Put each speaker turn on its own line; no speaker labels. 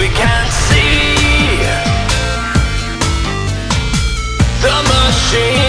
we can't see the machine.